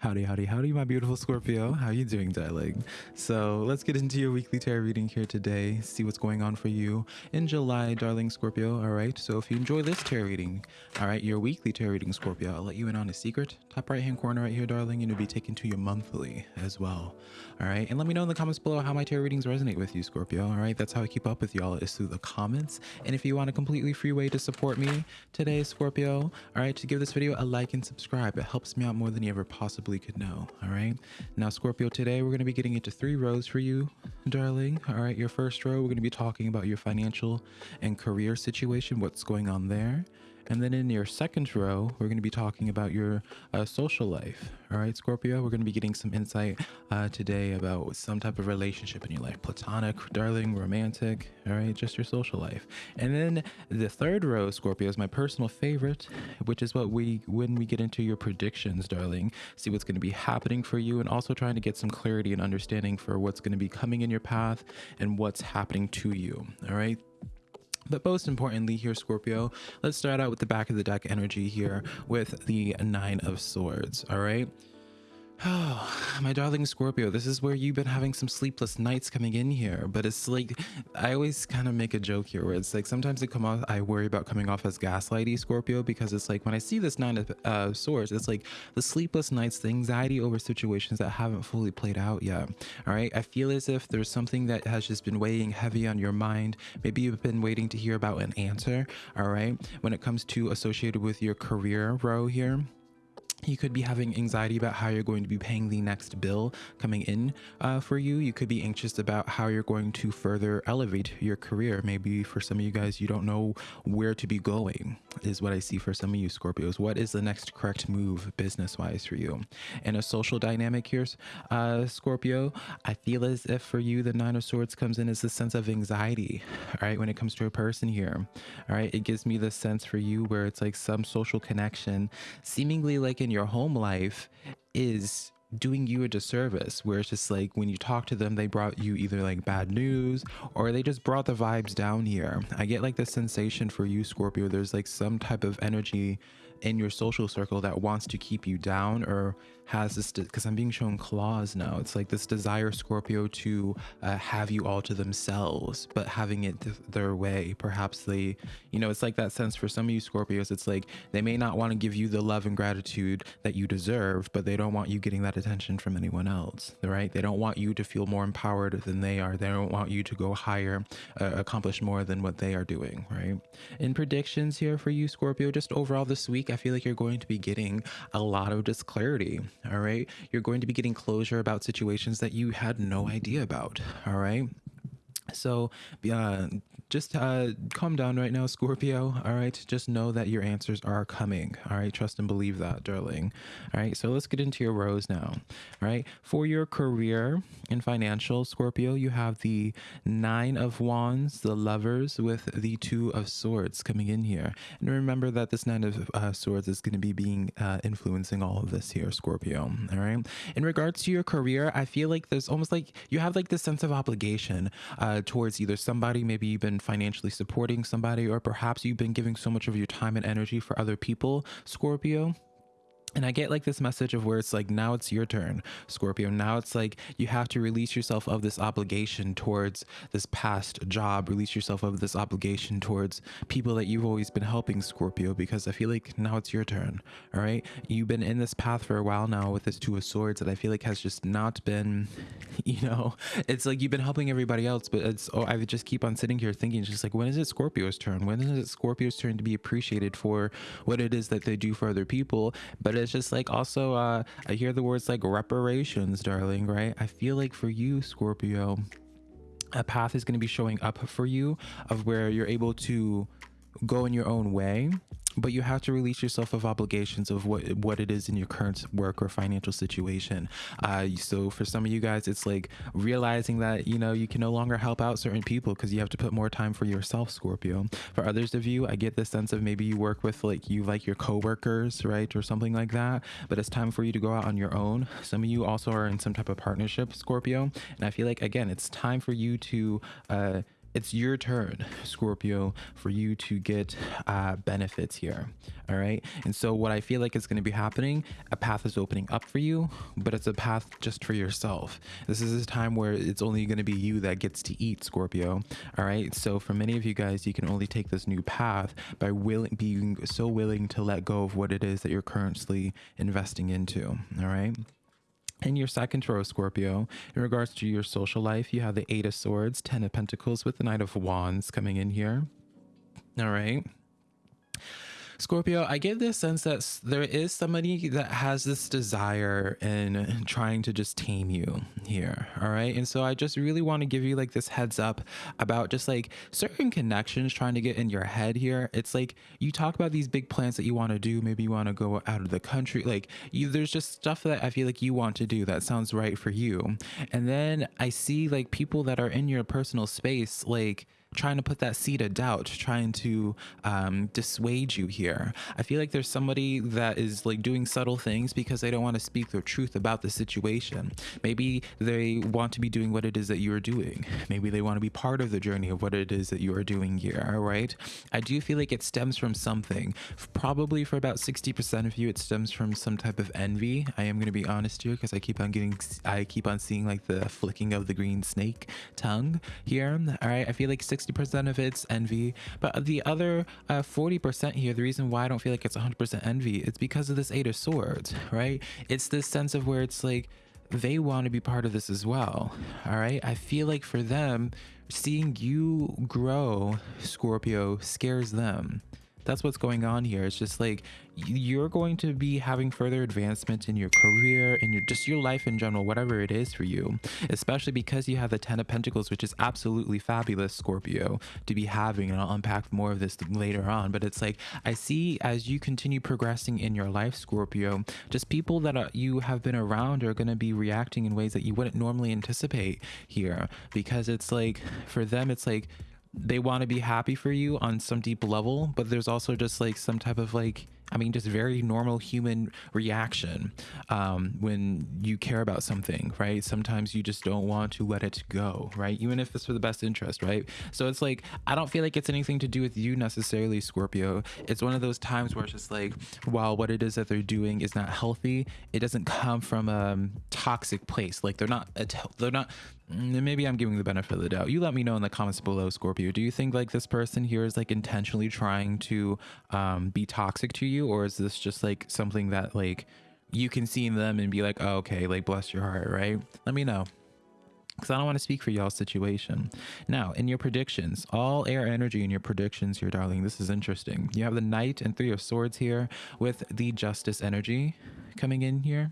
Howdy, howdy, howdy, my beautiful Scorpio. How you doing, darling? So let's get into your weekly tarot reading here today. See what's going on for you in July, darling Scorpio. All right. So if you enjoy this tarot reading, all right, your weekly tarot reading, Scorpio, I'll let you in on a secret. Top right hand corner right here, darling, and it'll be taken to your monthly as well. All right. And let me know in the comments below how my tarot readings resonate with you, Scorpio. All right. That's how I keep up with y'all is through the comments. And if you want a completely free way to support me today, Scorpio, all right, to give this video a like and subscribe. It helps me out more than you ever possibly possibly could know. All right. Now, Scorpio, today we're going to be getting into three rows for you, darling. All right. Your first row, we're going to be talking about your financial and career situation, what's going on there. And then in your second row, we're going to be talking about your uh, social life. All right, Scorpio, we're going to be getting some insight uh, today about some type of relationship in your life platonic, darling, romantic. All right, just your social life. And then the third row, Scorpio, is my personal favorite, which is what we, when we get into your predictions, darling, see what's going to be happening for you and also trying to get some clarity and understanding for what's going to be coming in your path and what's happening to you. All right. But most importantly here, Scorpio, let's start out with the back of the deck energy here with the Nine of Swords, all right? Oh, my darling Scorpio, this is where you've been having some sleepless nights coming in here. But it's like, I always kind of make a joke here where it's like sometimes it come off, I worry about coming off as gaslighty Scorpio because it's like when I see this nine of uh, swords, it's like the sleepless nights, the anxiety over situations that haven't fully played out yet. All right. I feel as if there's something that has just been weighing heavy on your mind. Maybe you've been waiting to hear about an answer. All right. When it comes to associated with your career row here you could be having anxiety about how you're going to be paying the next bill coming in uh, for you. You could be anxious about how you're going to further elevate your career. Maybe for some of you guys, you don't know where to be going, is what I see for some of you Scorpios. What is the next correct move business wise for you? And a social dynamic here, uh, Scorpio, I feel as if for you, the Nine of Swords comes in as a sense of anxiety, all right, when it comes to a person here. All right, it gives me the sense for you where it's like some social connection, seemingly like in your home life is doing you a disservice where it's just like when you talk to them they brought you either like bad news or they just brought the vibes down here. I get like the sensation for you scorpio there's like some type of energy in your social circle that wants to keep you down or has this because i'm being shown claws now. It's like this desire scorpio to uh, have you all to themselves but having it th their way. Perhaps they you know it's like that sense for some of you scorpios it's like they may not want to give you the love and gratitude that you deserve but they don't want you getting that attention from anyone else right? They don't want you to feel more empowered than they are. They don't want you to go higher uh, accomplish more than what they are doing right? In predictions here for you scorpio just overall this week i feel like you're going to be getting a lot of just clarity all right? You're going to be getting closure about situations that you had no idea about, all right? So, uh, just uh, calm down right now, Scorpio. All right. Just know that your answers are coming. All right. Trust and believe that, darling. All right. So let's get into your rows now. All right. For your career and financial, Scorpio, you have the Nine of Wands, the Lovers, with the Two of Swords coming in here. And remember that this Nine of uh, Swords is going to be being uh, influencing all of this here, Scorpio. All right. In regards to your career, I feel like there's almost like you have like this sense of obligation uh, towards either somebody, maybe you've been financially supporting somebody, or perhaps you've been giving so much of your time and energy for other people, Scorpio and I get like this message of where it's like, now it's your turn, Scorpio. Now it's like you have to release yourself of this obligation towards this past job, release yourself of this obligation towards people that you've always been helping, Scorpio, because I feel like now it's your turn. All right. You've been in this path for a while now with this Two of Swords that I feel like has just not been, you know, it's like you've been helping everybody else, but it's, oh, I just keep on sitting here thinking, just like, when is it Scorpio's turn? When is it Scorpio's turn to be appreciated for what it is that they do for other people? But it's just like also uh i hear the words like reparations darling right? I feel like for you scorpio a path is going to be showing up for you of where you're able to go in your own way but you have to release yourself of obligations of what what it is in your current work or financial situation. Uh, so for some of you guys it's like realizing that you know you can no longer help out certain people because you have to put more time for yourself scorpio. For others of you i get the sense of maybe you work with like you like your coworkers right or something like that but it's time for you to go out on your own. Some of you also are in some type of partnership scorpio and i feel like again it's time for you to uh it's your turn, Scorpio, for you to get uh, benefits here. All right. And so, what I feel like is going to be happening, a path is opening up for you, but it's a path just for yourself. This is a time where it's only going to be you that gets to eat, Scorpio. All right. So, for many of you guys, you can only take this new path by willing, being so willing to let go of what it is that you're currently investing into. All right. In your second row, Scorpio, in regards to your social life, you have the Eight of Swords, Ten of Pentacles with the Knight of Wands coming in here. All right. Scorpio, I get this sense that there is somebody that has this desire in trying to just tame you here. All right. And so I just really want to give you like this heads up about just like certain connections trying to get in your head here. It's like you talk about these big plans that you want to do. Maybe you want to go out of the country. Like you, there's just stuff that I feel like you want to do that sounds right for you. And then I see like people that are in your personal space, like, trying to put that seed of doubt, trying to um, dissuade you here. I feel like there's somebody that is like doing subtle things because they don't want to speak the truth about the situation. Maybe they want to be doing what it is that you are doing. Maybe they want to be part of the journey of what it is that you are doing here, right? I do feel like it stems from something. Probably for about 60% of you, it stems from some type of envy. I am going to be honest here because I keep on getting, I keep on seeing like the flicking of the green snake tongue here. All right. I feel like 60% of it's envy, but the other uh, 40% here, the reason why I don't feel like it's 100% envy, it's because of this Eight of Swords, right? It's this sense of where it's like they want to be part of this as well, all right? I feel like for them, seeing you grow, Scorpio, scares them that's what's going on here. It's just like you're going to be having further advancement in your career and your just your life in general, whatever it is for you, especially because you have the Ten of Pentacles, which is absolutely fabulous, Scorpio, to be having. And I'll unpack more of this later on. But it's like I see as you continue progressing in your life, Scorpio, just people that are, you have been around are going to be reacting in ways that you wouldn't normally anticipate here because it's like for them, it's like they want to be happy for you on some deep level, but there's also just like some type of like I mean, just very normal human reaction um, when you care about something, right? Sometimes you just don't want to let it go, right? Even if it's for the best interest, right? So it's like, I don't feel like it's anything to do with you necessarily, Scorpio. It's one of those times where it's just like, while what it is that they're doing is not healthy, it doesn't come from a toxic place. Like they're not, they're not, mm, maybe I'm giving the benefit of the doubt. You let me know in the comments below, Scorpio. Do you think like this person here is like intentionally trying to um, be toxic to you? You or is this just like something that like you can see in them and be like oh, okay like bless your heart right let me know because I don't want to speak for y'all's situation. Now, in your predictions, all air energy in your predictions here, darling. This is interesting. You have the Knight and Three of Swords here with the Justice energy coming in here.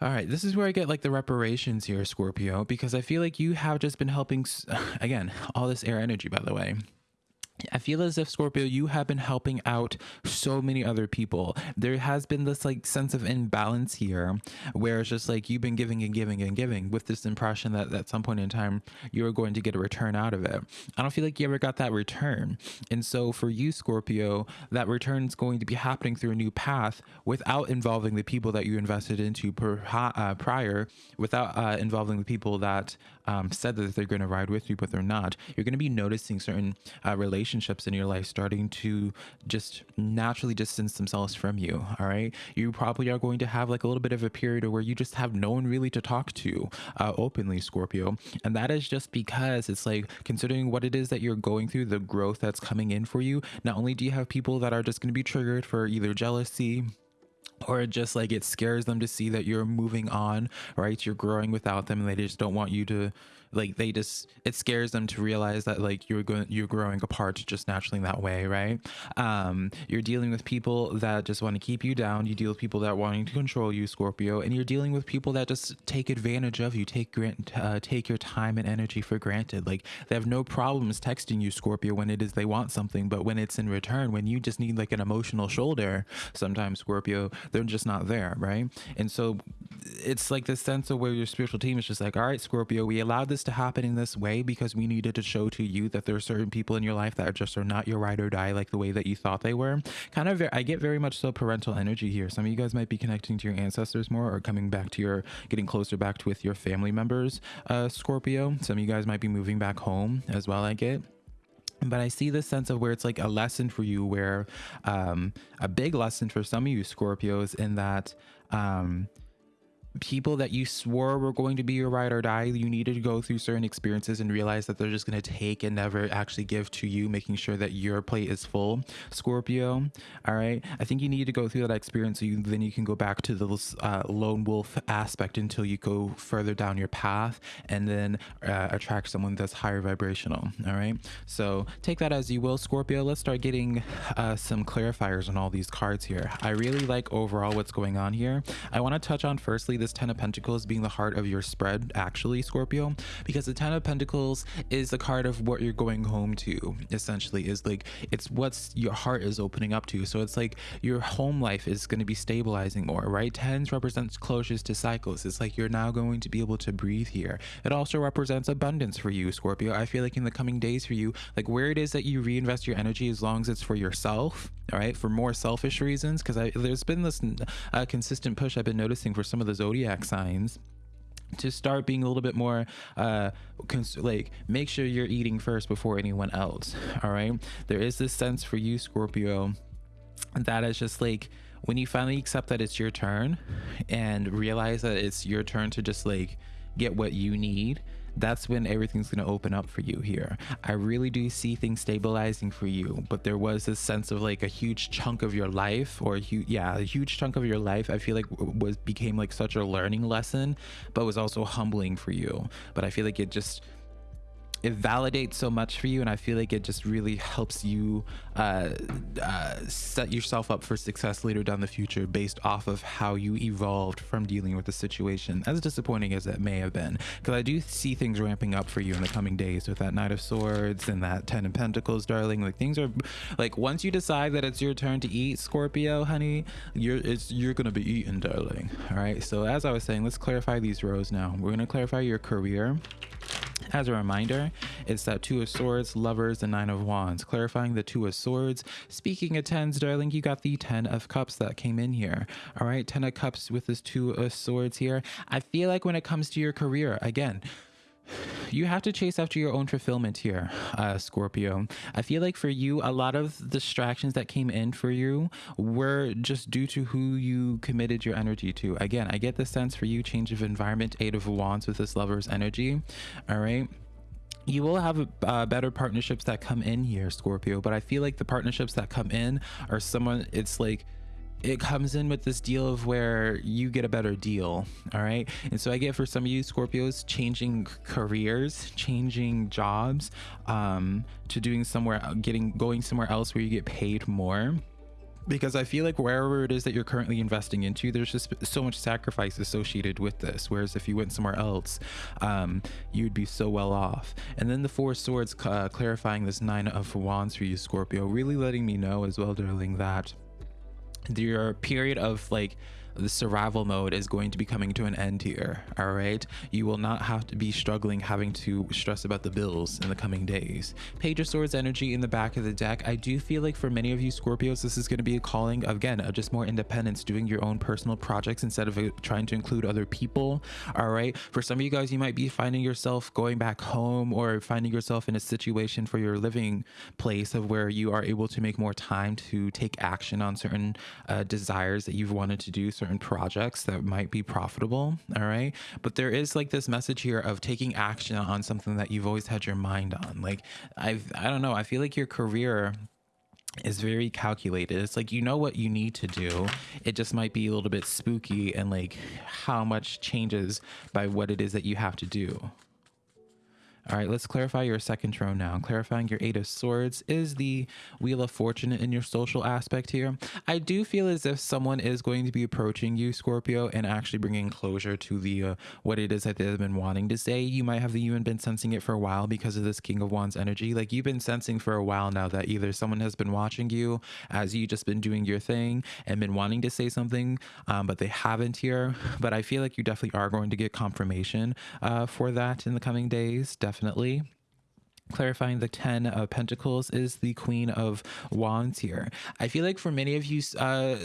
All right, this is where I get like the reparations here, Scorpio, because I feel like you have just been helping, again, all this air energy, by the way. I feel as if Scorpio, you have been helping out so many other people. There has been this like sense of imbalance here where it's just like you've been giving and giving and giving with this impression that at some point in time you're going to get a return out of it. I don't feel like you ever got that return. And so for you, Scorpio, that return is going to be happening through a new path without involving the people that you invested into per, uh, prior, without uh, involving the people that um, said that they're going to ride with you, but they're not. You're going to be noticing certain uh, relationships in your life starting to just naturally distance themselves from you. All right. You probably are going to have like a little bit of a period where you just have no one really to talk to uh, openly, Scorpio. And that is just because it's like considering what it is that you're going through, the growth that's coming in for you. Not only do you have people that are just going to be triggered for either jealousy, or just like it scares them to see that you're moving on right you're growing without them and they just don't want you to like they just it scares them to realize that like you're going you're growing apart just naturally that way right? Um you're dealing with people that just want to keep you down. You deal with people that wanting to control you scorpio and you're dealing with people that just take advantage of you take grant uh, take your time and energy for granted. Like they have no problems texting you scorpio when it is they want something but when it's in return when you just need like an emotional shoulder sometimes scorpio they're just not there right? And so it's like this sense of where your spiritual team is just like, all right, Scorpio, we allowed this to happen in this way because we needed to show to you that there are certain people in your life that are just are not your ride or die like the way that you thought they were. Kind of, I get very much so parental energy here. Some of you guys might be connecting to your ancestors more or coming back to your, getting closer back to with your family members, uh, Scorpio. Some of you guys might be moving back home as well, I get but I see this sense of where it's like a lesson for you, where um, a big lesson for some of you Scorpios, in that um, people that you swore were going to be your ride or die, you needed to go through certain experiences and realize that they're just going to take and never actually give to you, making sure that your plate is full. Scorpio, all right. I think you need to go through that experience so you then you can go back to the uh, lone wolf aspect until you go further down your path and then uh, attract someone that's higher vibrational. All right. So take that as you will, Scorpio. Let's start getting uh, some clarifiers on all these cards here. I really like overall what's going on here. I want to touch on firstly this Ten of Pentacles being the heart of your spread, actually, Scorpio, because the Ten of Pentacles is the card of what you're going home to, essentially, is like it's what's your heart is opening up to. So it's like your home life is going to be stabilizing more, right? Tens represents closures to cycles. It's like you're now going to be able to breathe here. It also represents abundance for you, Scorpio. I feel like in the coming days for you, like where it is that you reinvest your energy as long as it's for yourself, all right, for more selfish reasons, because there's been this uh, consistent push I've been noticing for some of the zodiac signs to start being a little bit more uh like make sure you're eating first before anyone else all right? There is this sense for you scorpio that is just like when you finally accept that it's your turn and realize that it's your turn to just like get what you need that's when everything's going to open up for you here. I really do see things stabilizing for you, but there was this sense of like a huge chunk of your life or hu- yeah, a huge chunk of your life I feel like was became like such a learning lesson, but was also humbling for you. But I feel like it just it validates so much for you and i feel like it just really helps you uh, uh, set yourself up for success later down the future based off of how you evolved from dealing with the situation as disappointing as it may have been. Because i do see things ramping up for you in the coming days with that knight of swords and that ten of pentacles darling. Like things are like once you decide that it's your turn to eat scorpio honey you're it's you're gonna be eaten darling. All right? So as i was saying let's clarify these rows now. We're to clarify your career as a reminder, it's that Two of Swords, Lovers, and Nine of Wands. Clarifying the Two of Swords. Speaking of tens, darling, you got the Ten of Cups that came in here. All right, Ten of Cups with this Two of Swords here. I feel like when it comes to your career, again, you have to chase after your own fulfillment here, uh, Scorpio. I feel like for you, a lot of distractions that came in for you were just due to who you committed your energy to. Again, I get the sense for you, change of environment, Eight of Wands with this lover's energy. All right you will have uh, better partnerships that come in here scorpio but i feel like the partnerships that come in are someone it's like it comes in with this deal of where you get a better deal all right and so i get for some of you scorpios changing careers changing jobs um to doing somewhere getting going somewhere else where you get paid more because I feel like wherever it is that you're currently investing into, there's just so much sacrifice associated with this. Whereas if you went somewhere else, um, you'd be so well off. And then the Four Swords uh, clarifying this Nine of Wands for you, Scorpio, really letting me know as well, darling, that your period of like the survival mode is going to be coming to an end here all right? You will not have to be struggling having to stress about the bills in the coming days. Page of swords energy in the back of the deck. I do feel like for many of you scorpios this is going to be a calling again of just more independence doing your own personal projects instead of uh, trying to include other people all right? For some of you guys you might be finding yourself going back home or finding yourself in a situation for your living place of where you are able to make more time to take action on certain uh, desires that you've wanted to do certain projects that might be profitable all right but there is like this message here of taking action on something that you've always had your mind on like i've i don't know i feel like your career is very calculated. It's like you know what you need to do. It just might be a little bit spooky and like how much changes by what it is that you have to do. All right, let's clarify your second throne now. Clarifying your Eight of Swords is the Wheel of Fortune in your social aspect here. I do feel as if someone is going to be approaching you, Scorpio, and actually bringing closure to the uh, what it is that they've been wanting to say. You might have even been sensing it for a while because of this King of Wands energy. Like you've been sensing for a while now that either someone has been watching you as you just been doing your thing and been wanting to say something, um, but they haven't here. But I feel like you definitely are going to get confirmation uh, for that in the coming days. Definitely definitely clarifying the 10 of pentacles is the queen of wands here. I feel like for many of you uh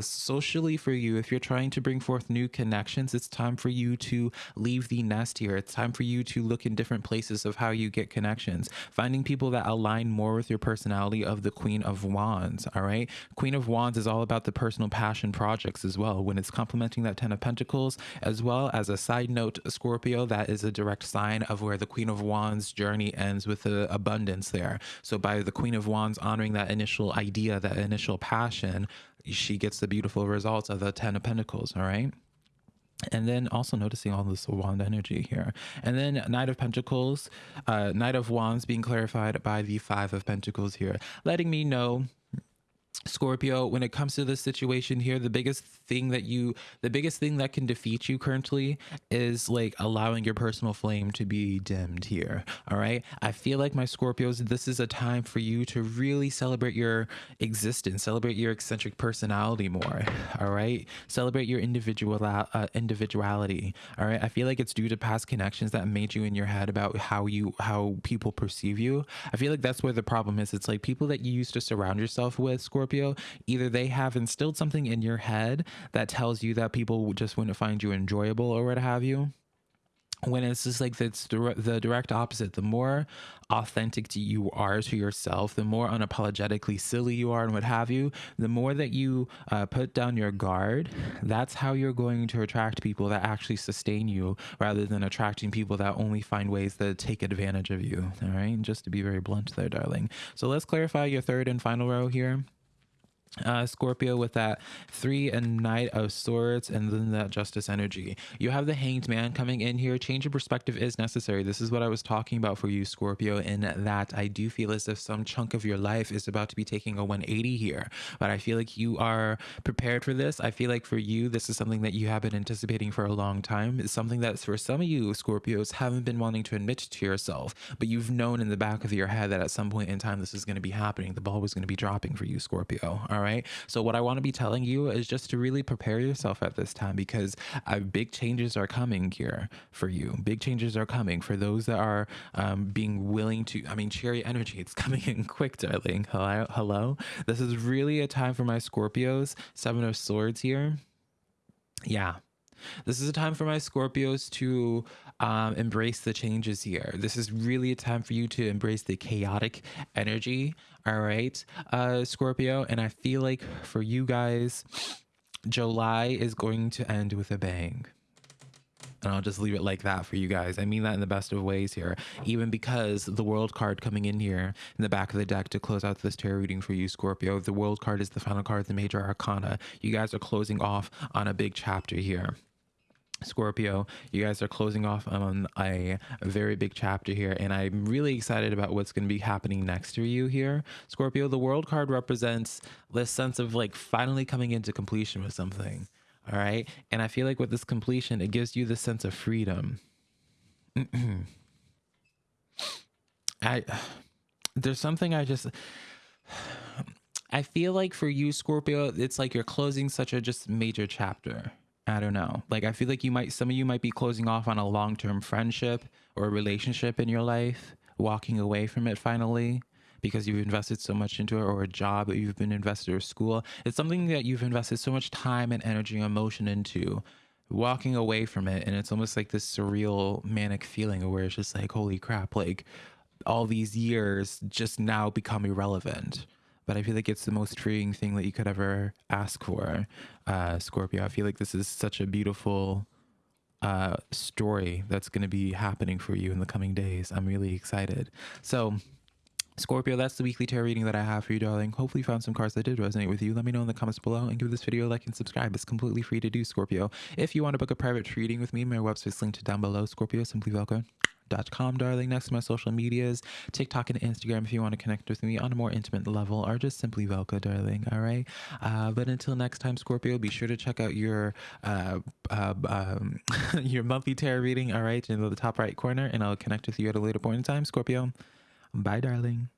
socially for you if you're trying to bring forth new connections it's time for you to leave the nest here. It's time for you to look in different places of how you get connections. Finding people that align more with your personality of the queen of wands all right? Queen of wands is all about the personal passion projects as well. When it's complementing that 10 of pentacles as well as a side note scorpio that is a direct sign of where the queen of wands journey ends with the abundance there. So by the Queen of Wands honoring that initial idea, that initial passion, she gets the beautiful results of the Ten of Pentacles. All right. And then also noticing all this wand energy here. And then Knight of Pentacles, uh, Knight of Wands being clarified by the Five of Pentacles here, letting me know Scorpio, when it comes to this situation here, the biggest thing that you, the biggest thing that can defeat you currently is like allowing your personal flame to be dimmed here. All right. I feel like my Scorpios, this is a time for you to really celebrate your existence, celebrate your eccentric personality more. All right. Celebrate your individual uh, individuality. All right. I feel like it's due to past connections that made you in your head about how you, how people perceive you. I feel like that's where the problem is. It's like people that you used to surround yourself with, Scorpio Scorpio, either they have instilled something in your head that tells you that people just wouldn't find you enjoyable or what have you when it's just like it's the direct opposite. The more authentic you are to yourself the more unapologetically silly you are and what have you the more that you uh, put down your guard that's how you're going to attract people that actually sustain you rather than attracting people that only find ways to take advantage of you. All right? Just to be very blunt there darling. So let's clarify your third and final row here uh, Scorpio with that three and knight of swords and then that justice energy. You have the hanged man coming in here. Change of perspective is necessary. This is what I was talking about for you, Scorpio, in that I do feel as if some chunk of your life is about to be taking a 180 here. But I feel like you are prepared for this. I feel like for you, this is something that you have been anticipating for a long time. It's something that for some of you, Scorpios, haven't been wanting to admit to yourself, but you've known in the back of your head that at some point in time this is going to be happening. The ball was going to be dropping for you, Scorpio. All right right? So what I want to be telling you is just to really prepare yourself at this time because uh, big changes are coming here for you. Big changes are coming for those that are um, being willing to. I mean, cherry energy, it's coming in quick, darling. Hello, hello. This is really a time for my Scorpios. Seven of Swords here. Yeah, this is a time for my Scorpios to um, embrace the changes here. This is really a time for you to embrace the chaotic energy. All right, uh, Scorpio. And I feel like for you guys, July is going to end with a bang. And I'll just leave it like that for you guys. I mean that in the best of ways here, even because the world card coming in here in the back of the deck to close out this tarot reading for you, Scorpio. The world card is the final card, the major arcana. You guys are closing off on a big chapter here. Scorpio, you guys are closing off on a very big chapter here, and I'm really excited about what's going to be happening next to you here. Scorpio, the world card represents this sense of like finally coming into completion with something. All right. And I feel like with this completion, it gives you the sense of freedom. I, there's something I just, I feel like for you, Scorpio, it's like you're closing such a just major chapter I don't know. Like I feel like you might some of you might be closing off on a long-term friendship or a relationship in your life, walking away from it finally because you've invested so much into it or a job that you've been invested or school. It's something that you've invested so much time and energy and emotion into walking away from it and it's almost like this surreal manic feeling where it's just like holy crap like all these years just now become irrelevant but I feel like it's the most freeing thing that you could ever ask for, uh, Scorpio. I feel like this is such a beautiful uh, story that's going to be happening for you in the coming days. I'm really excited. So, Scorpio, that's the weekly tarot reading that I have for you, darling. Hopefully, you found some cards that did resonate with you. Let me know in the comments below and give this video a like and subscribe. It's completely free to do, Scorpio. If you want to book a private reading with me, my website's linked down below, Scorpio, simply Velcro com darling next to my social medias tiktok and instagram if you want to connect with me on a more intimate level or just simply velka darling all right uh, but until next time scorpio be sure to check out your uh, uh, um, your monthly tarot reading all right in the top right corner and i'll connect with you at a later point in time scorpio bye darling